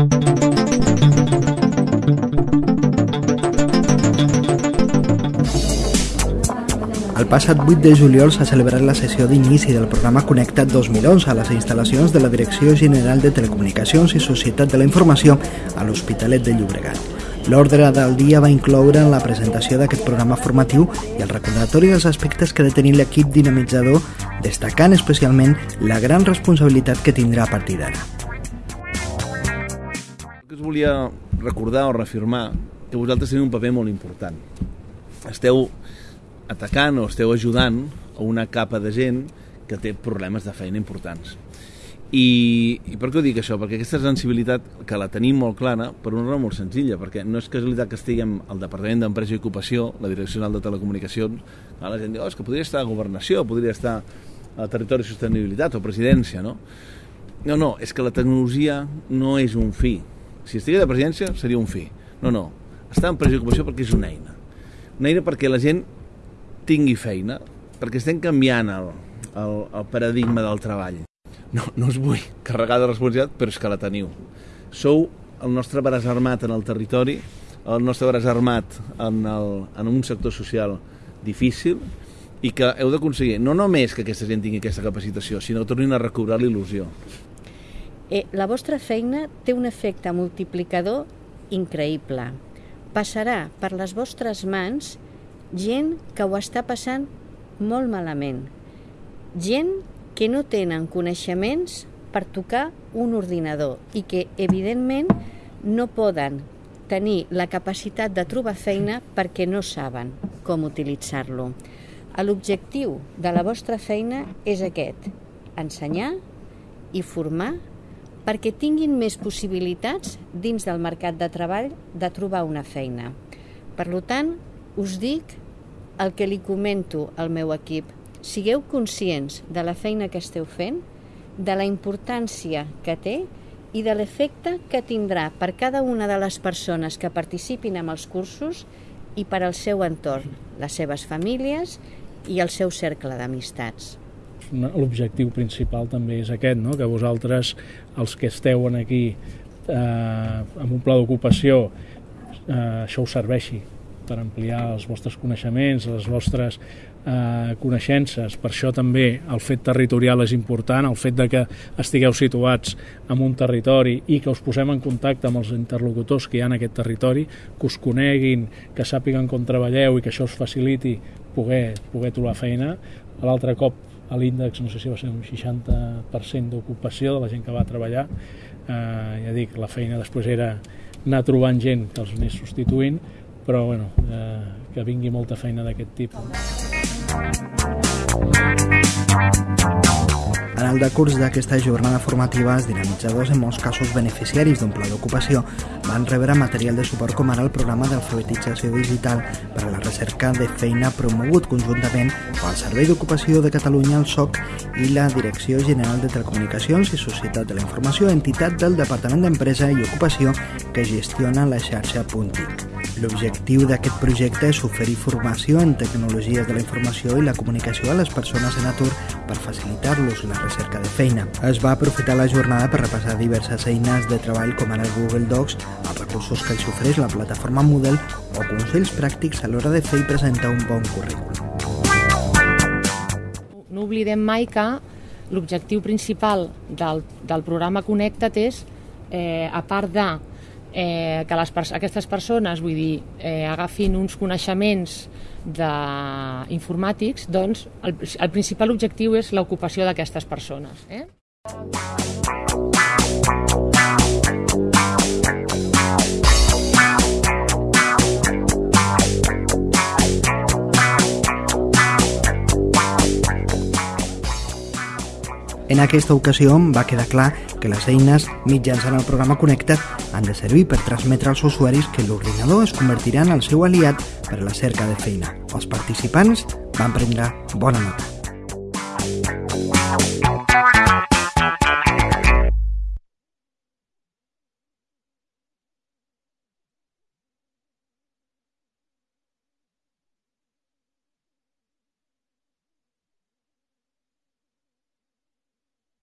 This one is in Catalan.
El passat 8 de juliol s'ha celebrat la sessió d'inici del programa Connectat 2011 a les instal·lacions de la Direcció General de Telecomunicacions i Societat de la Informació a l'Hospitalet de Llobregat. L'ordre del dia va incloure la presentació d'aquest programa formatiu i el recordatori dels aspectes que ha de tenir l'equip dinamitzador, destacant especialment la gran responsabilitat que tindrà a partir d'ara. Que us volia recordar o reafirmar que vosaltres teniu un paper molt important. Esteu atacant o esteu ajudant a una capa de gent que té problemes de feina importants. I, I per què ho dic això? Perquè aquesta sensibilitat, que la tenim molt clara, per una raó molt senzilla, perquè no és casualitat que estiguem al Departament d'Empresa i Ocupació, la Direcció General de Telecomunicacions, la gent diu, oh, és que podria estar a Governació, podria estar a Territori i Sostenibilitat o Presidència, no? No, no, és que la tecnologia no és un fi. Si estigués a Presidència seria un fi. No, no, està en Empresa i Ocupació perquè és una eina. Una eina perquè la gent tingui feina, perquè estem canviant el, el, el paradigma del treball. No, no us vull carregar de responsabilitat, però és que la teniu. Sou el nostre braç armat en el territori, el nostre braç armat en, el, en un sector social difícil i que heu d'aconseguir no només que aquesta gent tingui aquesta capacitació, sinó que tornin a recobrar l'il·lusió. Eh, la vostra feina té un efecte multiplicador increïble. Passarà per les vostres mans gent que ho està passant molt malament. Gent que no tenen coneixements per tocar un ordinador i que, evidentment, no poden tenir la capacitat de trobar feina perquè no saben com utilitzar-lo. L'objectiu de la vostra feina és aquest, ensenyar i formar perquè tinguin més possibilitats dins del mercat de treball de trobar una feina. Per tant, us dic el que li comento al meu equip. Sigueu conscients de la feina que esteu fent, de la importància que té i de l'efecte que tindrà per cada una de les persones que participin en els cursos i per al seu entorn, les seves famílies i el seu cercle d'amistats. L'objectiu principal també és aquest, no? que vosaltres, els que esteu aquí eh, amb un pla d'ocupació, eh, això us serveixi per ampliar els vostres coneixements, les vostres eh, coneixences. Per això també el fet territorial és important, el fet de que estigueu situats en un territori i que us posem en contacte amb els interlocutors que hi ha en aquest territori, que us coneguin, que sàpiguen com treballeu i que això us faciliti poder, poder trobar feina. L'altre cop a l'índex, no sé si va ser un 60% d'ocupació de la gent que va treballar. Eh, ja dic, la feina després era anar trobant gent que els anés substituint, però bueno, eh, que vingui molta feina d'aquest tipus. En el decurs d'aquesta jornada formativa, els dinamitzadors, en molts casos beneficiaris d'un pla d'ocupació, van rebre material de suport com ara el programa d'alfabetització digital per a la recerca de feina promogut conjuntament amb el Servei d'Ocupació de Catalunya, el SOC, i la Direcció General de Telecomunicacions i Societat de la Informació, entitat del Departament d'Empresa i Ocupació que gestiona la xarxa Puntic. L'objectiu d'aquest projecte és oferir formació en tecnologies de la informació i la comunicació a les persones en atur per facilitar-los la recerca de feina. Es va aprofitar la jornada per repassar diverses eines de treball com ara Google Docs, els recursos que els ofereix la plataforma Moodle o consells pràctics a l'hora de fer i presentar un bon currículum. No oblidem mai que l'objectiu principal del, del programa Connecta't és, eh, a part de eh, que les, aquestes persones vull dir, eh, agafin uns coneixements de informàtics, doncs el, el principal objectiu és l'ocupació d'aquestes persones. Eh? En aquesta ocasió va quedar clar que les eines mitjançant el programa Connecta't han de servir per transmetre als usuaris que l'ordinador es convertirà en el seu aliat per a la cerca de feina. Els participants van prendre bona nota.